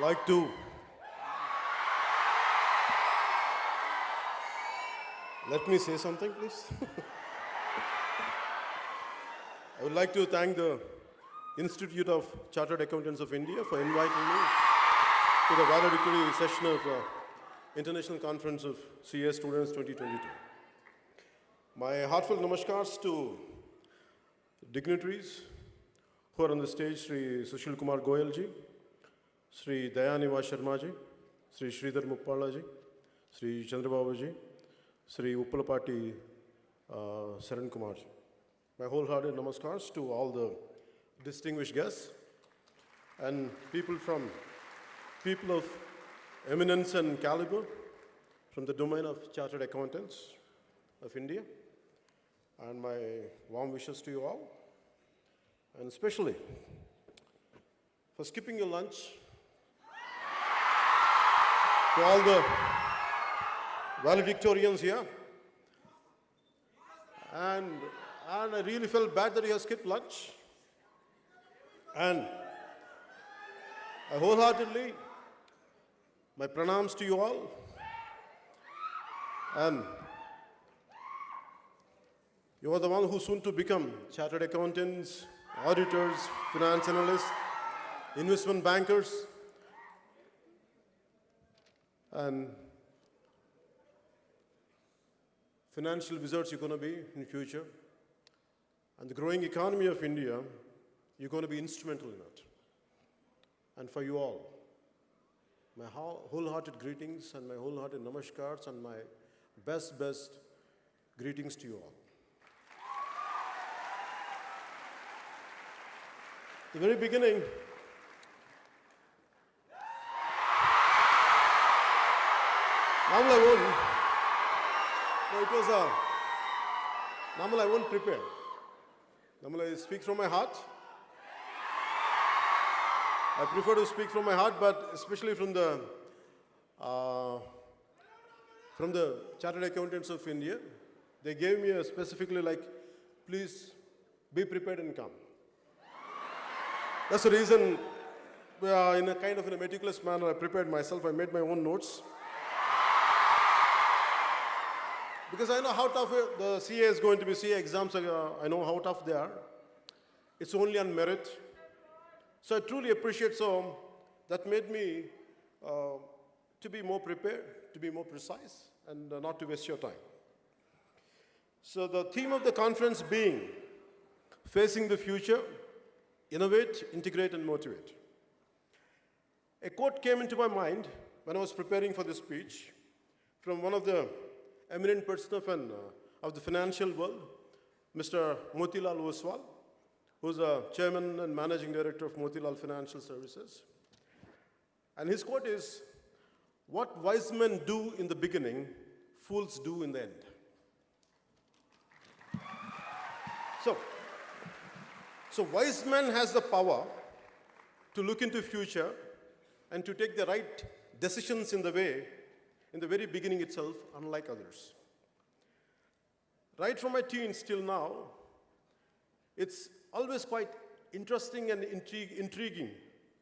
like to let me say something, please. I would like to thank the Institute of Chartered Accountants of India for inviting me to the valedictory session of uh, International Conference of CA Students 2022. My heartfelt namaskars to dignitaries who are on the stage, Sri Sushil Kumar Goyal ji, Sri Dayaniwas Sharma ji, Sri Sridhar Muppala ji, Sri Chandrababu ji, Sri Uppalapati uh, Saran Kumar ji. My wholehearted namaskars to all the distinguished guests and people from people of eminence and caliber from the domain of chartered accountants of India. And my warm wishes to you all. And especially for skipping your lunch to all the valedictorians here. And, and I really felt bad that you have skipped lunch. And I wholeheartedly, my pranams to you all. And you are the one who soon to become chartered accountants, auditors, finance analysts, investment bankers, and financial wizards you're going to be in future. And the growing economy of India, you're going to be instrumental in it. And for you all, my wholehearted greetings and my wholehearted namaskars and my best, best greetings to you all. The very beginning, It was a. Normal I won't prepare. I speak from my heart. I prefer to speak from my heart, but especially from the uh, from the Chartered Accountants of India, they gave me a specifically like, please be prepared and come. That's the reason, uh, in a kind of in a meticulous manner, I prepared myself. I made my own notes. Because I know how tough the CA is going to be. CA exams, uh, I know how tough they are. It's only on merit. So I truly appreciate so that made me uh, to be more prepared, to be more precise, and uh, not to waste your time. So the theme of the conference being facing the future, innovate, integrate, and motivate. A quote came into my mind when I was preparing for this speech from one of the eminent person of, an, uh, of the financial world, Mr. Motilal Oswal, who's a chairman and managing director of Motilal Financial Services. And his quote is, what wise men do in the beginning, fools do in the end. So, so wise man has the power to look into future and to take the right decisions in the way, in the very beginning itself, unlike others. Right from my teens till now, it's always quite interesting and intriguing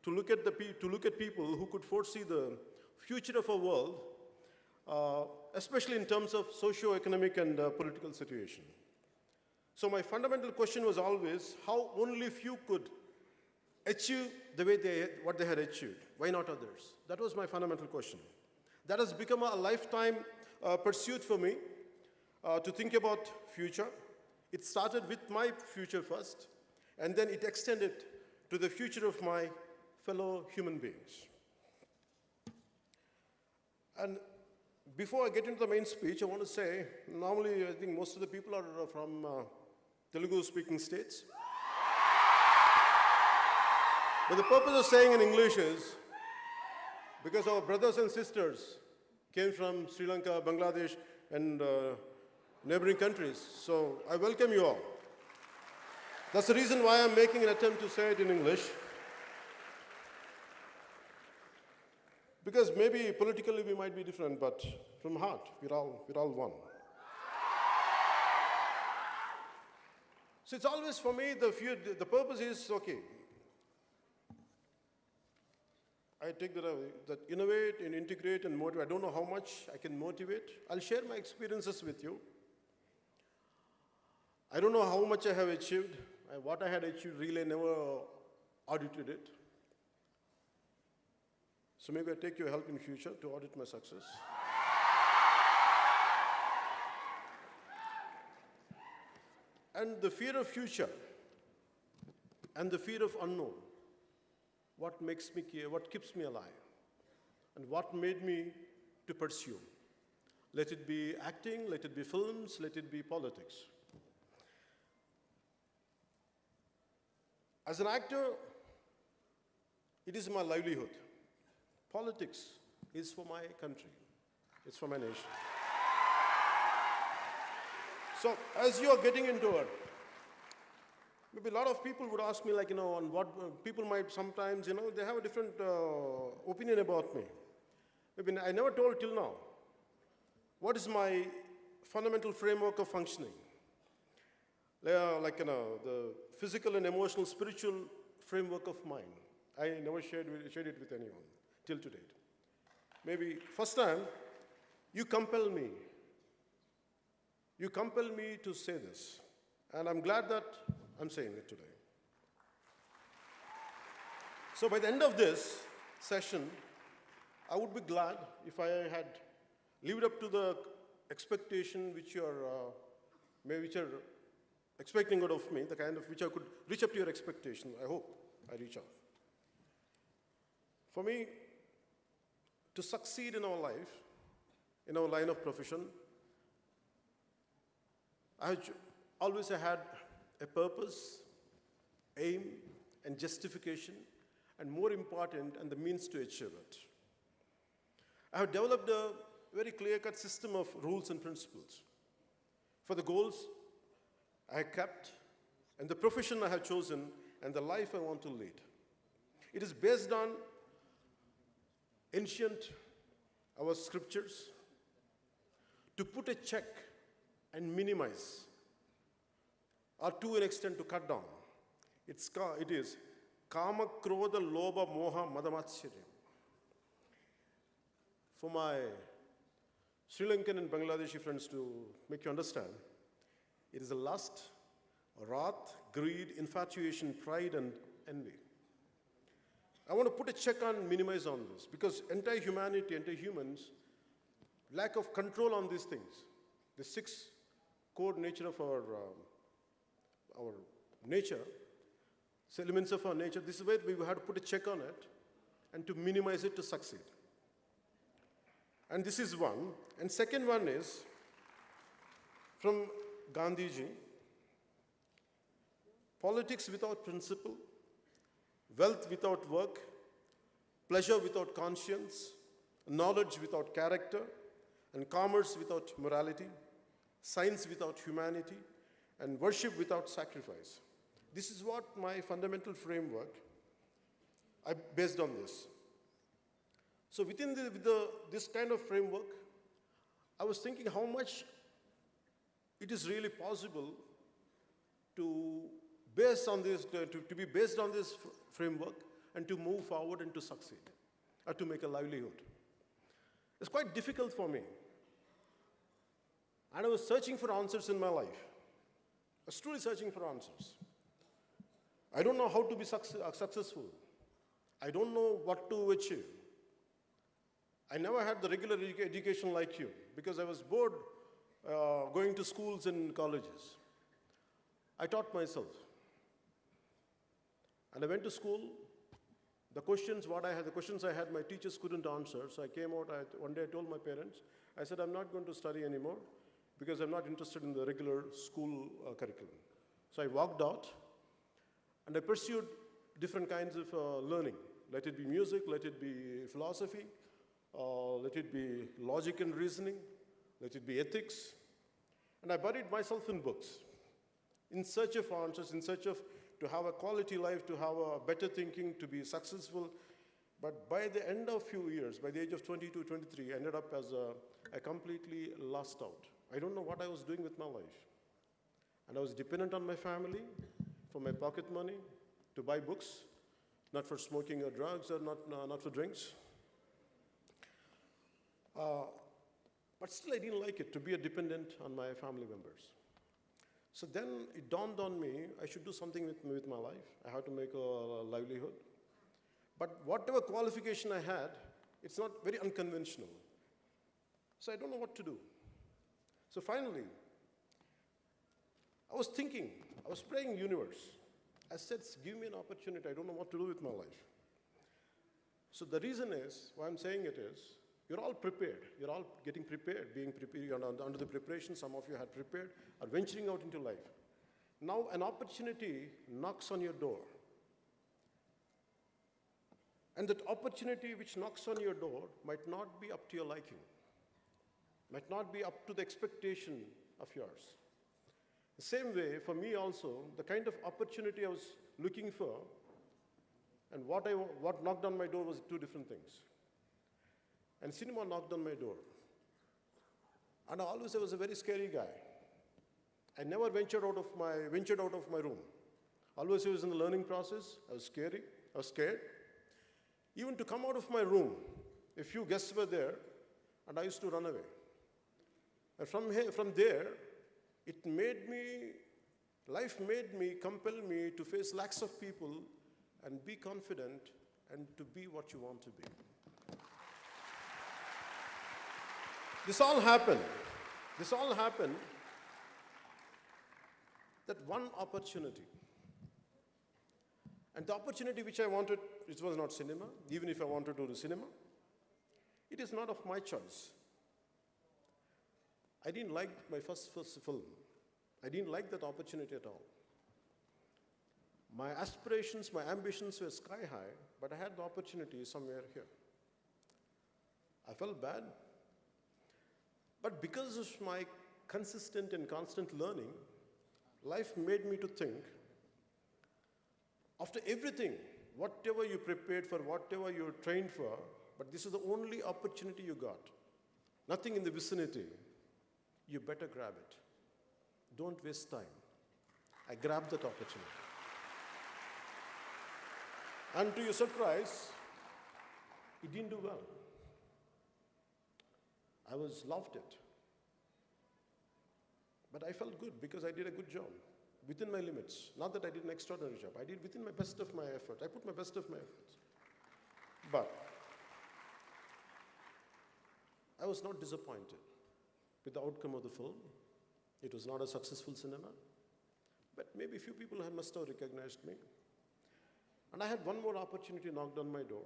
to look, at the to look at people who could foresee the future of our world, uh, especially in terms of socio-economic and uh, political situation. So my fundamental question was always how only few could achieve the way they, what they had achieved. Why not others? That was my fundamental question. That has become a lifetime uh, pursuit for me uh, to think about future. It started with my future first, and then it extended to the future of my fellow human beings. And before I get into the main speech, I want to say, normally I think most of the people are uh, from uh, Telugu-speaking states. But the purpose of saying in English is because our brothers and sisters came from Sri Lanka, Bangladesh, and uh, neighboring countries. So I welcome you all. That's the reason why I'm making an attempt to say it in English. Because maybe politically we might be different, but from heart, we're all, we're all one. So it's always for me, the, few, the purpose is okay. I take that, uh, that innovate and integrate and motivate. I don't know how much I can motivate. I'll share my experiences with you. I don't know how much I have achieved. I, what I had achieved, really, never audited it. So maybe I take your help in future to audit my success. and the fear of future and the fear of unknown what makes me care what keeps me alive and what made me to pursue. Let it be acting let it be films let it be politics. As an actor it is my livelihood. Politics is for my country. It's for my nation. So as you are getting into it, maybe a lot of people would ask me like, you know, on what uh, people might sometimes, you know, they have a different uh, opinion about me. Maybe I never told till now. What is my fundamental framework of functioning? Uh, like, you know, the physical and emotional, spiritual framework of mine. I never shared, shared it with anyone till today. Maybe first time, you compel me you compel me to say this, and I'm glad that I'm saying it today. So by the end of this session, I would be glad if I had lived up to the expectation which you're, uh, maybe which are expecting out of me, the kind of which I could reach up to your expectation. I hope I reach out. For me, to succeed in our life, in our line of profession, I always had a purpose, aim, and justification, and more important, and the means to achieve it. I have developed a very clear-cut system of rules and principles for the goals I have kept, and the profession I have chosen, and the life I want to lead. It is based on ancient, our scriptures, to put a check and minimize, or to an extent to cut down. It's, it is kama, krodha, loba, moha, madamatsharya. For my Sri Lankan and Bangladeshi friends to make you understand, it is a lust, wrath, greed, infatuation, pride, and envy. I want to put a check on, minimize on this, because entire humanity, entire humans, lack of control on these things. The six core nature of our, uh, our nature, elements of our nature, this is where we had to put a check on it and to minimize it to succeed. And this is one. And second one is from Gandhiji, politics without principle, wealth without work, pleasure without conscience, knowledge without character, and commerce without morality science without humanity, and worship without sacrifice. This is what my fundamental framework, I based on this. So within the, the, this kind of framework, I was thinking how much it is really possible to base on this, to, to be based on this framework and to move forward and to succeed, or to make a livelihood. It's quite difficult for me and I was searching for answers in my life. I was truly searching for answers. I don't know how to be uh, successful. I don't know what to achieve. I never had the regular education like you because I was bored uh, going to schools and colleges. I taught myself. And I went to school. The questions, what I had, the questions I had, my teachers couldn't answer. So I came out, I, one day I told my parents, I said, I'm not going to study anymore because I'm not interested in the regular school uh, curriculum. So I walked out and I pursued different kinds of uh, learning. Let it be music, let it be philosophy, uh, let it be logic and reasoning, let it be ethics. And I buried myself in books in search of answers, in search of to have a quality life, to have a better thinking, to be successful. But by the end of few years, by the age of 22, 23, I ended up as a, a completely lost out. I don't know what I was doing with my life. And I was dependent on my family for my pocket money to buy books, not for smoking or drugs or not, uh, not for drinks. Uh, but still, I didn't like it to be a dependent on my family members. So then it dawned on me I should do something with, with my life. I have to make a, a livelihood. But whatever qualification I had, it's not very unconventional. So I don't know what to do. So finally, I was thinking, I was praying universe. I said, give me an opportunity. I don't know what to do with my life. So the reason is, why I'm saying it is, you're all prepared. You're all getting prepared, being prepared under, under the preparation. Some of you had prepared, are venturing out into life. Now an opportunity knocks on your door. And that opportunity which knocks on your door might not be up to your liking, might not be up to the expectation of yours. The same way, for me also, the kind of opportunity I was looking for and what, I, what knocked on my door was two different things. And cinema knocked on my door. And I always I was a very scary guy. I never ventured out of my, ventured out of my room. Always I was in the learning process. I was scary. I was scared. Even to come out of my room, a few guests were there, and I used to run away. And from, here, from there, it made me, life made me, compel me to face lakhs of people and be confident and to be what you want to be. This all happened. This all happened. That one opportunity. And the opportunity which I wanted, it was not cinema, even if I wanted to do cinema. It is not of my choice. I didn't like my first, first film. I didn't like that opportunity at all. My aspirations, my ambitions were sky high, but I had the opportunity somewhere here. I felt bad. But because of my consistent and constant learning, life made me to think after everything, whatever you prepared for, whatever you trained for, but this is the only opportunity you got, nothing in the vicinity, you better grab it. Don't waste time. I grabbed that opportunity. And to your surprise, it didn't do well. I was loved it. But I felt good because I did a good job within my limits. Not that I did an extraordinary job. I did within my best of my effort. I put my best of my efforts. But I was not disappointed with the outcome of the film. It was not a successful cinema. But maybe a few people have must have recognized me. And I had one more opportunity knocked on my door.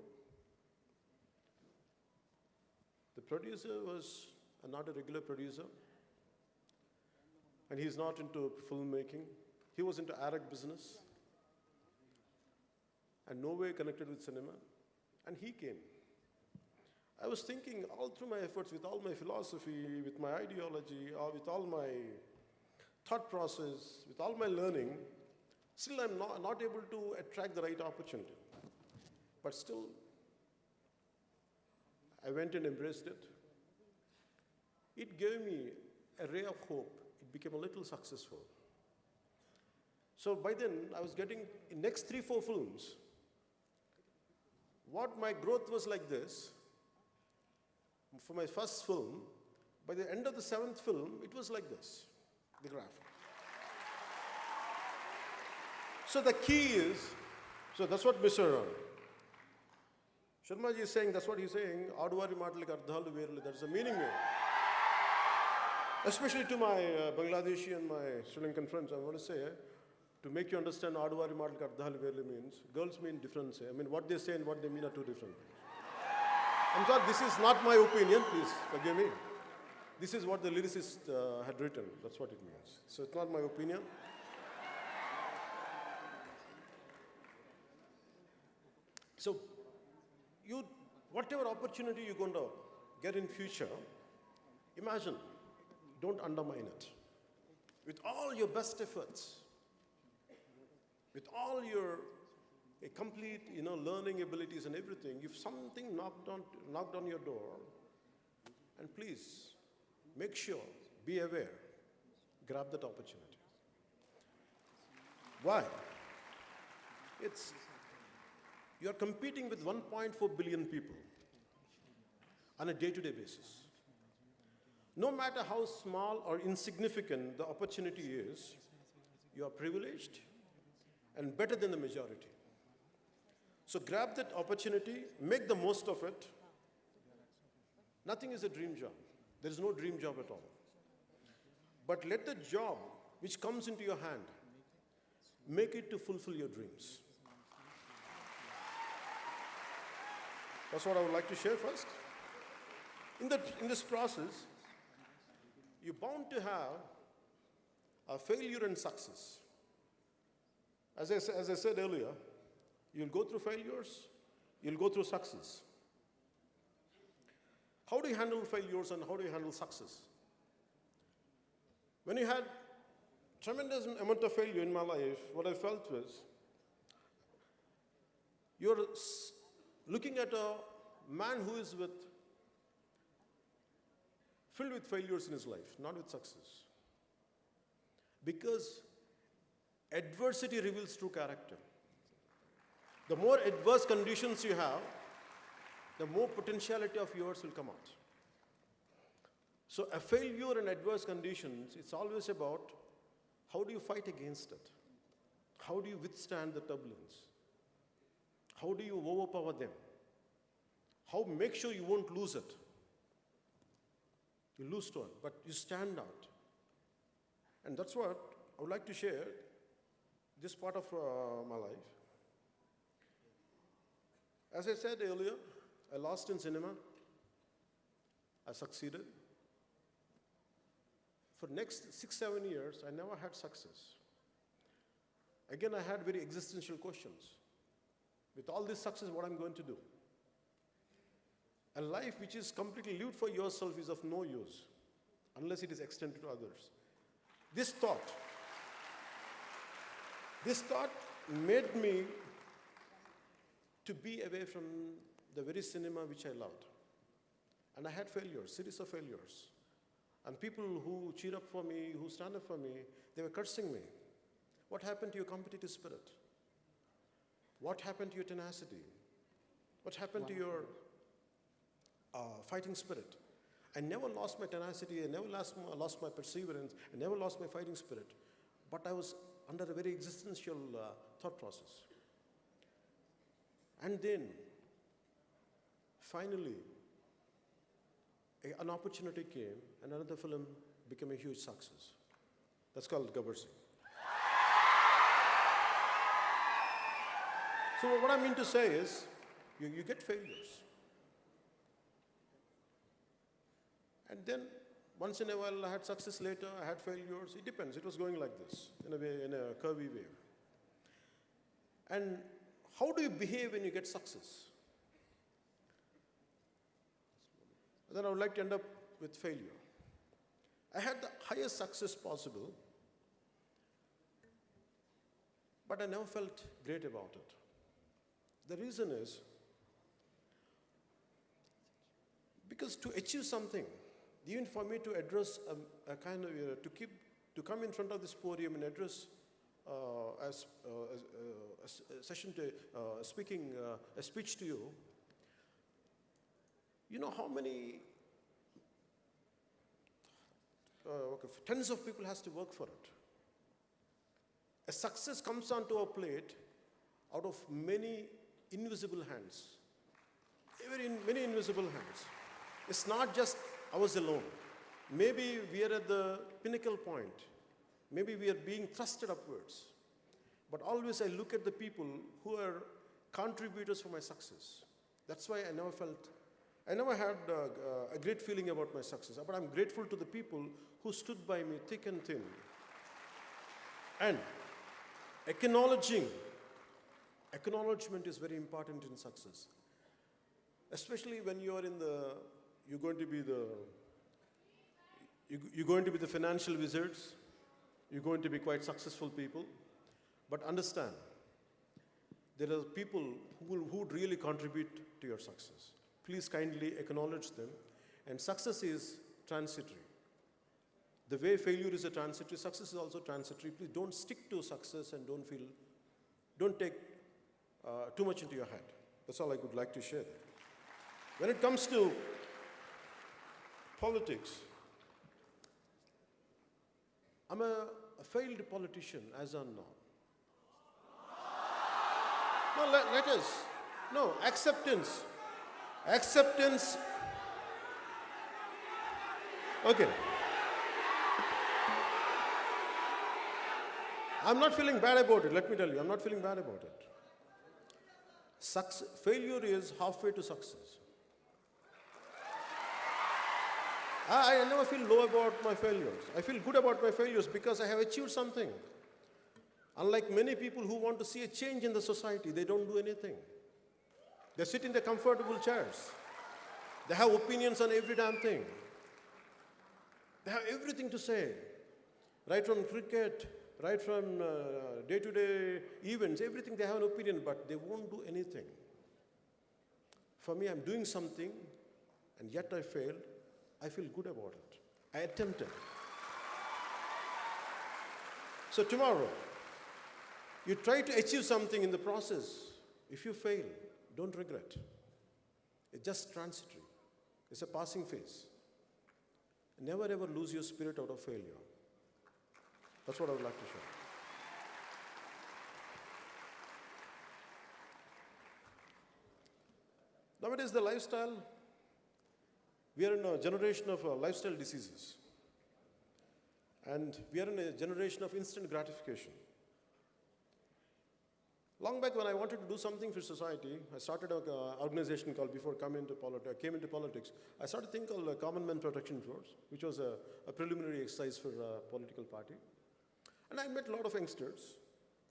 The producer was uh, not a regular producer, and he's not into filmmaking. He was into Arab business, and no way connected with cinema, and he came. I was thinking all through my efforts, with all my philosophy, with my ideology, or with all my thought process, with all my learning, still I'm not, not able to attract the right opportunity. But still, I went and embraced it. It gave me a ray of hope. It became a little successful. So by then, I was getting, in next three, four films, what my growth was like this, for my first film, by the end of the seventh film, it was like this, the graph. So the key is, so that's what Mr. Sharma ji is saying, that's what he's saying, Aduvari Matalik Ardhalu Verlu, there's a meaning there. Especially to my uh, Bangladeshi and my Sri Lankan friends, I want to say, to make you understand Aduvari Matalik Ardhalu Verlu means, girls mean different. I mean, what they say and what they mean are two different things. I'm sorry, this is not my opinion, please forgive me. This is what the lyricist uh, had written, that's what it means. So it's not my opinion. So you, whatever opportunity you're going to get in future, imagine, don't undermine it. With all your best efforts, with all your a complete, you know, learning abilities and everything, if something knocked on, knocked on your door, and please, make sure, be aware, grab that opportunity. Why? It's, you are competing with 1.4 billion people on a day to day basis. No matter how small or insignificant the opportunity is, you are privileged and better than the majority. So grab that opportunity, make the most of it. Nothing is a dream job. There is no dream job at all. But let the job which comes into your hand make it to fulfill your dreams. That's what I would like to share first. In, that, in this process, you're bound to have a failure and success. As I, as I said earlier, you'll go through failures, you'll go through success. How do you handle failures and how do you handle success? When you had tremendous amount of failure in my life, what I felt was you're looking at a man who is with filled with failures in his life, not with success. Because adversity reveals true character. The more adverse conditions you have, the more potentiality of yours will come out. So, a failure in adverse conditions, it's always about how do you fight against it? How do you withstand the turbulence? How do you overpower them? How make sure you won't lose it? You lose to it, but you stand out. And that's what I would like to share this part of uh, my life. As I said earlier, I lost in cinema. I succeeded. For next six, seven years, I never had success. Again, I had very existential questions. With all this success, what I'm going to do? A life which is completely lived for yourself is of no use unless it is extended to others. This thought, this thought made me to be away from the very cinema which I loved. And I had failures, series of failures. And people who cheer up for me, who stand up for me, they were cursing me. What happened to your competitive spirit? What happened to your tenacity? What happened to your uh, fighting spirit? I never lost my tenacity, I never lost my, lost my perseverance, I never lost my fighting spirit. But I was under a very existential uh, thought process. And then, finally, a- an opportunity came, and another film became a huge success. That's called Gabbar Singh. So, what I mean to say is, you, you get failures. And then, once in a while, I had success later, I had failures. It depends. It was going like this, in a way, in a curvy way. And how do you behave when you get success? Then I would like to end up with failure. I had the highest success possible, but I never felt great about it. The reason is because to achieve something, even for me to address a, a kind of, uh, to keep, to come in front of this podium and address as, uh, as, uh, a a session to, uh, speaking, uh, a speech to you, you know how many uh, okay, tens of people has to work for it. A success comes onto a plate out of many invisible hands. Very in, many invisible hands. It's not just ours alone. Maybe we are at the pinnacle point. Maybe we are being thrusted upwards. But always I look at the people who are contributors for my success. That's why I never felt, I never had uh, uh, a great feeling about my success. But I'm grateful to the people who stood by me thick and thin. And acknowledging, acknowledgement is very important in success. Especially when you are in the, you're going to be the, you- you're going to be the financial wizards, you're going to be quite successful people. But understand, there are people who will who would really contribute to your success. Please kindly acknowledge them. And success is transitory. The way failure is a transitory, success is also transitory. Please don't stick to success and don't feel, don't take uh, too much into your head. That's all I would like to share. When it comes to politics, I'm a, a failed politician as on now. No, let, let us. No, acceptance. Acceptance. Okay. I'm not feeling bad about it, let me tell you. I'm not feeling bad about it. Success, failure is halfway to success. I, I never feel low about my failures. I feel good about my failures because I have achieved something. Unlike many people who want to see a change in the society, they don't do anything. They sit in their comfortable chairs. They have opinions on every damn thing. They have everything to say, right from cricket, right from day to day events, everything they have an opinion, but they won't do anything. For me, I'm doing something, and yet I failed. I feel good about it. I attempted. So, tomorrow, you try to achieve something in the process. If you fail, don't regret. It's just transitory, it's a passing phase. Never ever lose your spirit out of failure. That's what I would like to share. Nowadays, the lifestyle, we are in a generation of uh, lifestyle diseases. And we are in a generation of instant gratification. Long back when I wanted to do something for society, I started an uh, organization called, before coming into politi- came into politics, I started a thing called uh, Common Man Protection Force, which was a, a preliminary exercise for a political party. And I met a lot of youngsters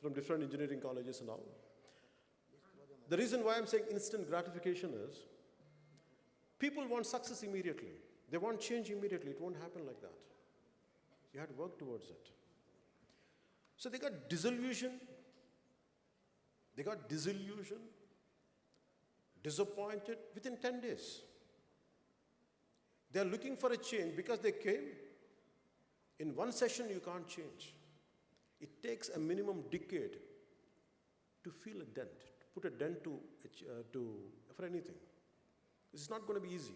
from different engineering colleges and all. The reason why I'm saying instant gratification is people want success immediately. They want change immediately. It won't happen like that. You have to work towards it. So they got disillusioned. They got disillusioned, disappointed within 10 days. They are looking for a change because they came. In one session, you can't change. It takes a minimum decade to feel a dent, to put a dent to, uh, to, for anything. This is not going to be easy.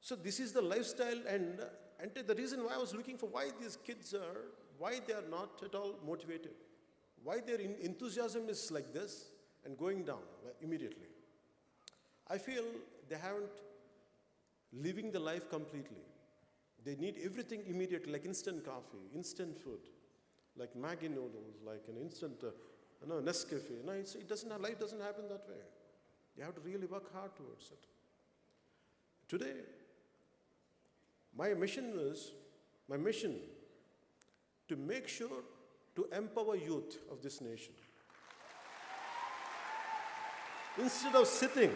So this is the lifestyle and, and the reason why I was looking for why these kids are, why they are not at all motivated. Why their enthusiasm is like this and going down immediately. I feel they haven't living the life completely. They need everything immediately, like instant coffee, instant food, like Maggi noodles, like an instant, uh, know, Nescafe. No, it doesn't, life doesn't happen that way. You have to really work hard towards it. Today, my mission is, my mission, to make sure to empower youth of this nation. Instead of sitting,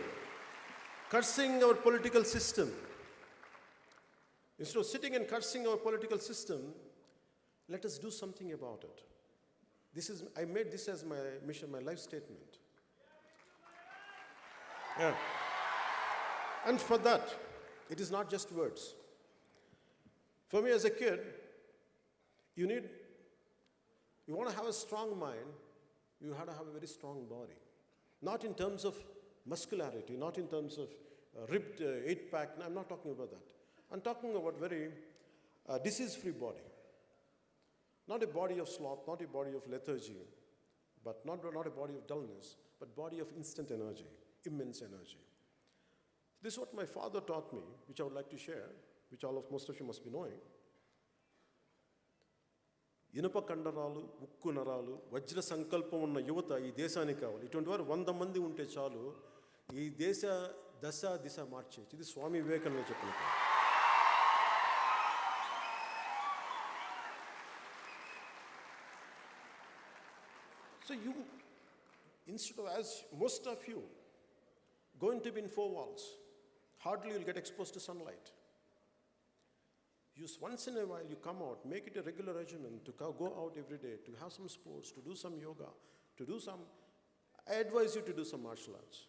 cursing our political system, instead of sitting and cursing our political system, let us do something about it. This is, I made this as my mission, my life statement. Yeah. And for that, it is not just words. For me as a kid, you need, you want to have a strong mind, you have to have a very strong body. Not in terms of muscularity, not in terms of uh, ripped uh, eight pack, no, I'm not talking about that. I'm talking about very uh, disease free body. Not a body of sloth, not a body of lethargy, but not, not a body of dullness, but body of instant energy, immense energy. This is what my father taught me, which I would like to share, which all of most of you must be knowing. ఇనుప కండరాలు ఉక్కు నరాలు వజ్ర సంకల్పం ఉన్న యువత ఈ దేశానికి కావాలి ఇటువంటి వారు వంద మంది ఉంటే చాలు ఈ దేశ దశ దిశ మార్చేయచ్చు ఇది స్వామి వివేకానంద చెప్పిన so you institute as most of you going to be in four walls, hardly you'll get exposed to sunlight. Use once in a while you come out, make it a regular regimen to go out every day, to have some sports, to do some yoga, to do some. I advise you to do some martial arts.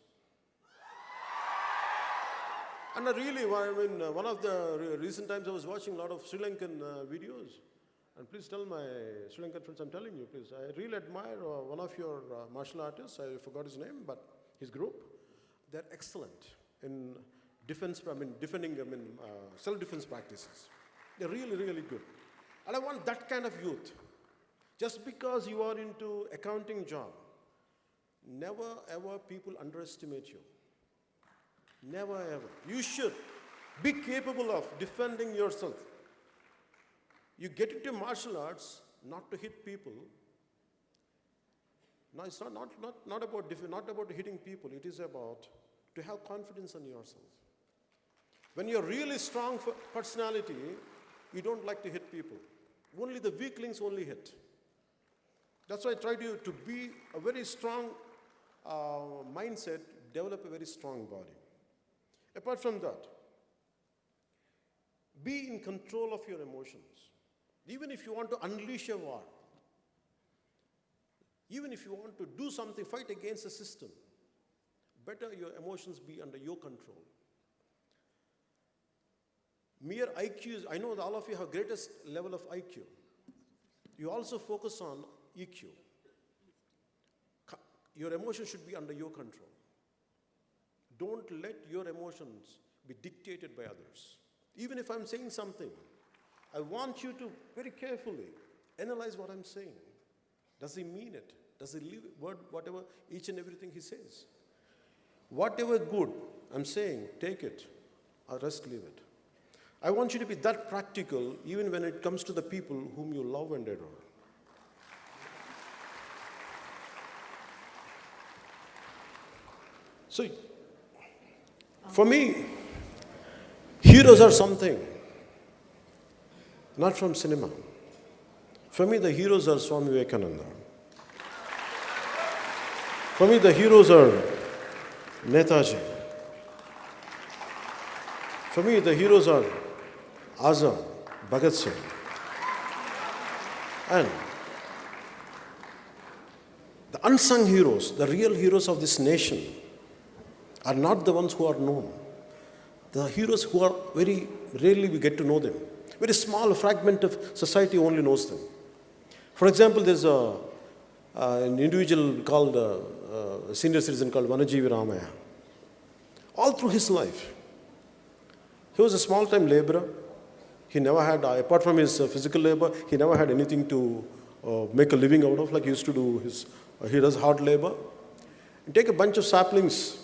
And really, I mean, uh, one of the recent times I was watching a lot of Sri Lankan uh, videos. And please tell my Sri Lankan friends, I'm telling you, please, I really admire uh, one of your uh, martial artists, I forgot his name, but his group, they're excellent in defense, I mean, defending, I mean, uh, self-defense practices. They're really, really good. And I want that kind of youth. Just because you are into accounting job, never ever people underestimate you. Never ever. You should be capable of defending yourself. You get into martial arts not to hit people. No, it's not, not, not, not, about, not about hitting people. It is about to have confidence in yourself. When you're really strong for personality, you don't like to hit people. Only the weaklings only hit. That's why I try to, to be a very strong uh, mindset, develop a very strong body. Apart from that, be in control of your emotions. Even if you want to unleash a war, even if you want to do something, fight against the system, better your emotions be under your control. Mere IQ is, I know that all of you have greatest level of IQ. You also focus on EQ. Your emotions should be under your control. Don't let your emotions be dictated by others. Even if I'm saying something, I want you to very carefully analyze what I'm saying. Does he mean it? Does he live word, whatever, each and everything he says? Whatever good I'm saying, take it, or rest leave it. I want you to be that practical even when it comes to the people whom you love and adore. So, for me, heroes are something, not from cinema. For me, the heroes are Swami Vivekananda. For me, the heroes are Netaji. For me, the heroes are Azad, Bhagat Singh. And the unsung heroes, the real heroes of this nation, are not the ones who are known. The heroes who are very rarely we get to know them. Very small fragment of society only knows them. For example, there's a, uh, an individual called, uh, a senior citizen called Vanajeevi Ramaiah. All through his life, he was a small time laborer. He never had, uh, apart from his uh, physical labor, he never had anything to uh, make a living out of, like he used to do his, uh, he does hard labor. Take a bunch of saplings,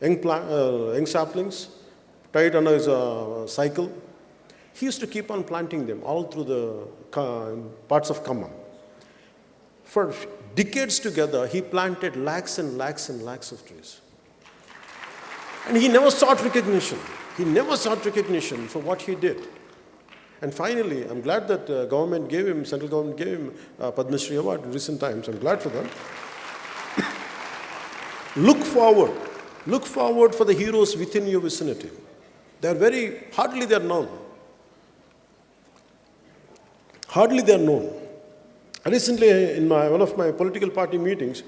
young, uh, young saplings, tie it under his uh, cycle. He used to keep on planting them all through the parts of Khammam. For decades together, he planted lakhs and lakhs and lakhs of trees. And he never sought recognition. He never sought recognition for what he did. And finally, I'm glad that uh, government gave him, central government gave him uh, Padma Shri Award in recent times. I'm glad for that. Look forward. Look forward for the heroes within your vicinity. They're very, hardly they're known. Hardly they're known. Recently, in my, one of my political party meetings,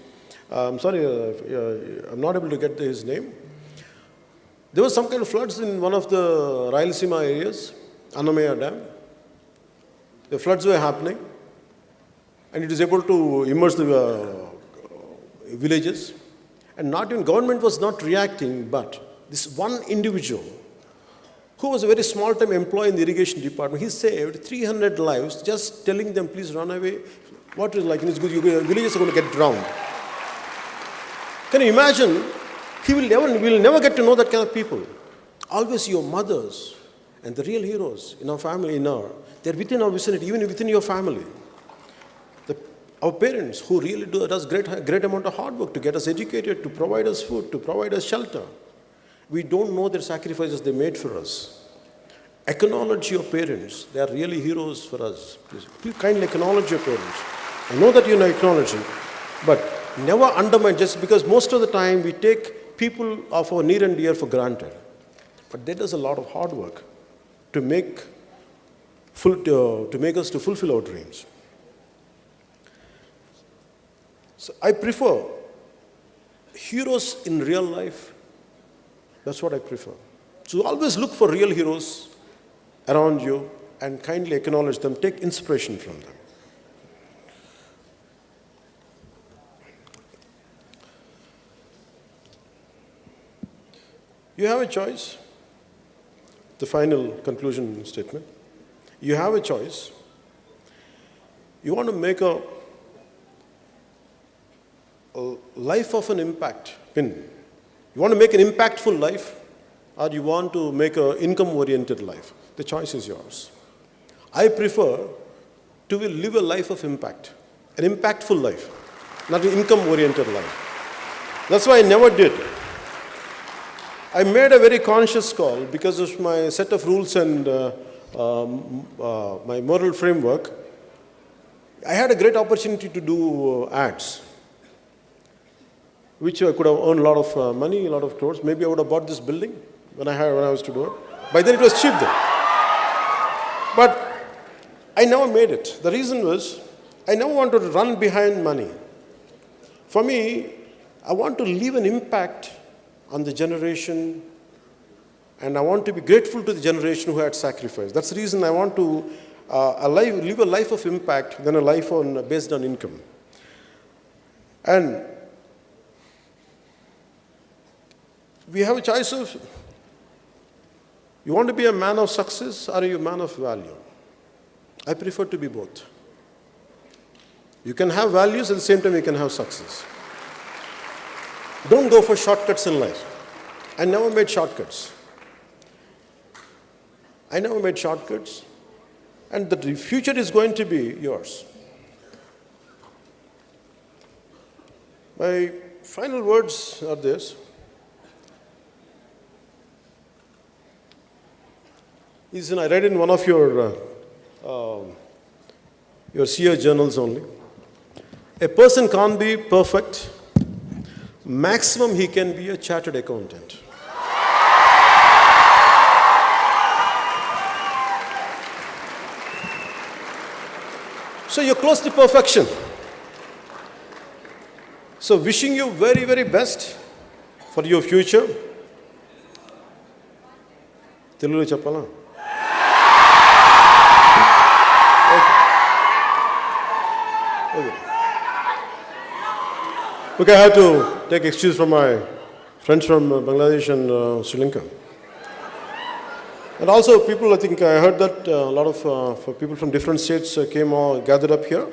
uh, I'm sorry, uh, uh, I'm not able to get his name. There was some kind of floods in one of the Rayalaseema areas, Annamayya Dam. The floods were happening, and it is able to immerse the uh, villages. And not even government was not reacting, but this one individual who was a very small time employee in the irrigation department, he saved 300 lives just telling them, please run away. What is like in his your villages are going to get drowned. Can you imagine? He will never, we will never get to know that kind of people. Always your mothers and the real heroes in our family, in our, they're within our vicinity, even within your family. The, our parents who really do does great, great amount of hard work to get us educated, to provide us food, to provide us shelter. We don't know their sacrifices they made for us. Acknowledge your parents. They are really heroes for us. Please, please kindly acknowledge your parents. I know that you know technology, but never undermine just because most of the time we take people of our near and dear for granted. But there is a lot of hard work to make, full, uh, to make us to fulfill our dreams. So I prefer heroes in real life. That's what I prefer. So always look for real heroes around you. and kindly acknowledge them, take inspiration from them. You have a choice. The final conclusion statement. You have a choice. You want to make a, a life of an impact. Pin. You want to make an impactful life, or you want to make an income-oriented life. The choice is yours. I prefer to live a life of impact, an impactful life, not an income-oriented life. That's why I never did. I made a very conscious call because of my set of rules and uh, um, uh, my moral framework. I had a great opportunity to do uh, ads, which I could have earned a lot of uh, money, a lot of crores. Maybe I would have bought this building when I, had, when I was to do it. By then it was cheap then. But I never made it. The reason was I never wanted to run behind money. For me, I want to leave an impact on the generation, and I want to be grateful to the generation who had sacrificed. That's the reason I want to uh, live a life of impact than a life on, based on income. And we have a choice of you want to be a man of success or are you a man of value? I prefer to be both. You can have values at the same time you can have success. Don't go for shortcuts in life. I never made shortcuts. I never made shortcuts. And the future is going to be yours. My final words are this. Is I read in one of your uh, um, your SEER journals only. A person can't be perfect Maximum he can be a chartered accountant. So you're close to perfection. So wishing you very, very best for your future. తెలుగులో చెప్పాలా Okay. Okay, I have to take excuse from my friends from uh, Bangladesh and uh, Sri Lanka. And also, people, I think I heard that uh, a lot of uh, for people from different states uh, came all gathered up here.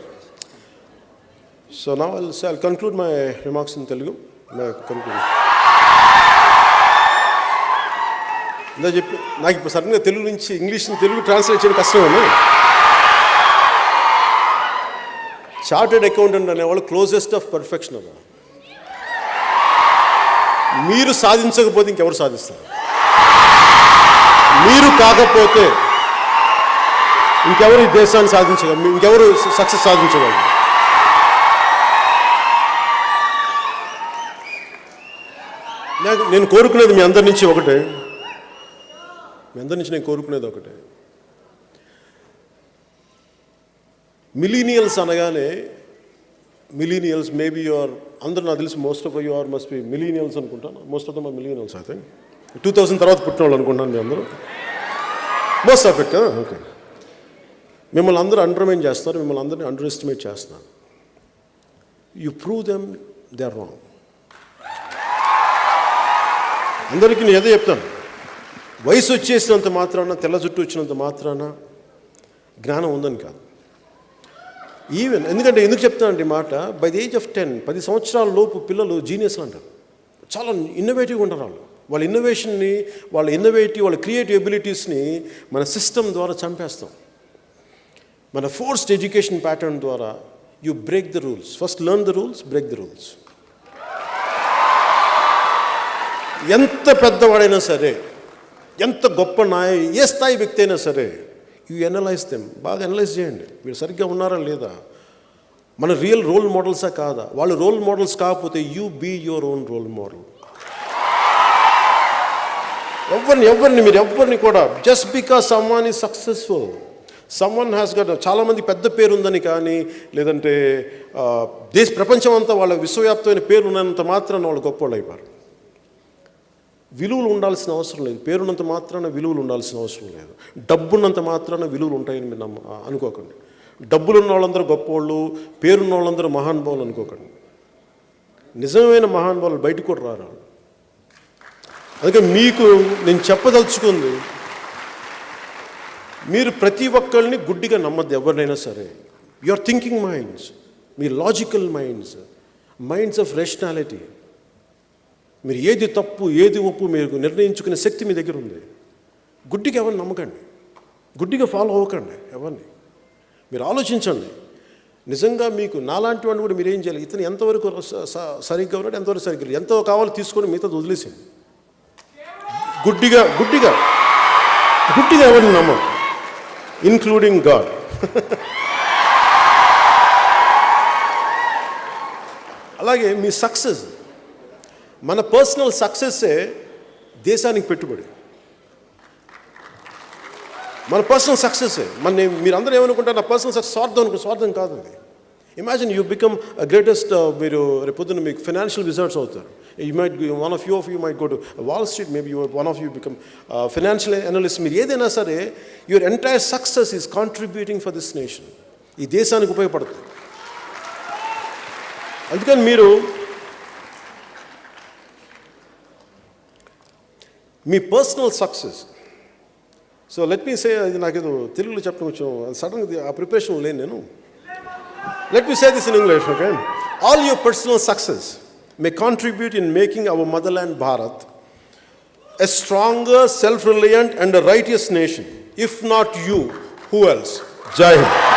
So now I'll, say, I'll conclude my remarks in Telugu. My conclusion. ఇందా చెప్పి నాకు ఇప్పుడు సడన్గా తెలుగు నుంచి English Telugu translate చేయడం కష్టమని chartered accountant అనేవాళ్ళు closest of perfection అన్న మీరు సాధించకపోతే ఇంకెవరు సాధిస్తారు? మీరు కాకపోతే ఇంకెవరు ఈ దేశాన్ని సాధించగలరు ఇంకెవరు సక్సెస్ సాధించగలరు? నాకు నేను కోరుకునేది మీ అందరి నుంచి ఒకటే. మీ అందరి నుంచి నేను కోరుకునేది ఒకటే. మిలీనియల్స్ అనగానే మిలీనియల్స్ మేబీ యువర్ అందరూ నాకు తెలిసి most of you are must be millennials అనుకుంటాను మోస్ట్ ఆఫ్ దమ్ మిలీనియల్స్ అయితే టూ థౌసండ్ తర్వాత పుట్టిన వాళ్ళు అనుకుంటాను మీ అందరూ. మోస్ట్ ఆఫ్ ఇట్ కదా ఓకే మిమ్మల్ని అందరూ అండర్మైన్ చేస్తారు మిమ్మల్ని అందరినీ అండర్ ఎస్టిమేట్ చేస్తున్నారు. You prove them they are wrong అందరికీ నేను ఏదో చెప్తాను. వయసు వచ్చేసినంత మాత్రాన తెల్ల జుట్టు వచ్చినంత మాత్రాన జ్ఞానం ఉందని కాదు. ఈవెన్ ఎందుకంటే ఎందుకు చెప్తానండి ఈ మాట? By the age of ten పది సంవత్సరాల లోపు పిల్లలు జీనియస్లు అంటారు. చాలా ఇన్నోవేటివ్గా ఉంటారు వాళ్ళు. వాళ్ళ ఇన్నోవేషన్ని వాళ్ళ ఇన్నోవేటివ్ వాళ్ళ క్రియేటివ్ ఎబిలిటీస్ని మన సిస్టమ్ ద్వారా చంపేస్తాం. మన ఫోర్స్డ్ ఎడ్యుకేషన్ ప్యాటర్న్ ద్వారా you break the rules first learn the rules break the rules ఎంత పెద్దవాడైనా సరే ఎంత గొప్ప నాయ ఏ స్థాయి వ్యక్తి అయినా సరే యూ ఎనలైజ్ దెమ్ బాగా ఎనలైజ్ చేయండి. వీళ్ళు సరిగ్గా ఉన్నారా లేదా? మన రియల్ రోల్ మోడల్సా కాదా? వాళ్ళు రోల్ మోడల్స్ కాకపోతే you be your own role model ఎవరిని ఎవరిని మీరు ఎవరిని కూడా just because someone is successful someone has got చాలామంది పెద్ద పేరు ఉందని కానీ లేదంటే దేశ ప్రపంచం అంతా వాళ్ళ విశ్వవ్యాప్తమైన పేరు ఉన్నంత మాత్రాన వాళ్ళు గొప్ప వాళ్ళు అయిపోయారు విలువలు ఉండాల్సిన అవసరం లేదు. పేరున్నంత మాత్రాన విలువలు ఉండాల్సిన అవసరం లేదు. డబ్బున్నంత మాత్రాన విలువలు ఉంటాయని మీరు నమ్మ అనుకోకండి. డబ్బులు ఉన్న వాళ్ళందరూ గొప్పవాళ్ళు పేరున్న వాళ్ళందరూ మహానుభావులు అనుకోకండి. నిజమైన మహానుభావులు బయటకు కూడా రారు అందుకే మీకు నేను చెప్పదలుచుకుంది మీరు ప్రతి ఒక్కరిని గుడ్డిగా నమ్మద్దు ఎవరినైనా సరే. You are thinking minds me logical minds minds of rationality మీరు ఏది తప్పు ఏది ఒప్పు మీరు నిర్ణయించుకునే శక్తి మీ దగ్గర ఉంది. గుడ్డిగా ఎవరిని నమ్మకండి. గుడ్డిగా ఫాలో అవ్వకండి ఎవరిని. మీరు ఆలోచించండి. నిజంగా మీకు నాలాంటి వాడిని కూడా మీరు ఏం చేయాలి? ఇతను ఎంతవరకు సరిగ్గా ఉన్నాడు ఎంతవరకు సరిగ్గా ఎంతో కావాలో తీసుకొని మిగతా వదిలేసింది గుడ్డిగా గుడ్డిగా గుడ్డిగా ఎవరిని నమ్మం ఇన్క్లూడింగ్ గాడ్ అలాగే మీ సక్సెస్ మన పర్సనల్ సక్సెస్సే దేశానికి పెట్టుబడి. మన పర్సనల్ సక్సెస్ మన మీరందరూ ఏమనుకుంటారు నా పర్సనల్ సక్సెస్ స్వార్థం అనుకో స్వార్థం కాదు అది. ఇమాజిన్ యూ బికమ్ గ్రేటెస్ట్ మీరు రేపొద్దున మీకు ఫైనాన్షియల్ రిజల్ట్స్ అవుతారు. You might one of you of you might go to Wall Street maybe you one of you become financial analyst మీరు ఏదైనా సరే your entire success is contributing for this nation ఈ దేశానికి ఉపయోగపడుతుంది. అందుకని మీరు మీ personal success so let me say అది నాకు ఏదో తెలుగులో చెప్పడం కొంచెం సడన్గా ఆ ప్రిపరేషన్ లేను నేను let me say this in English okay all your personal success may contribute in making hour motherland Bharat a stronger self reliant and righteous nation if not you who else Jai Hind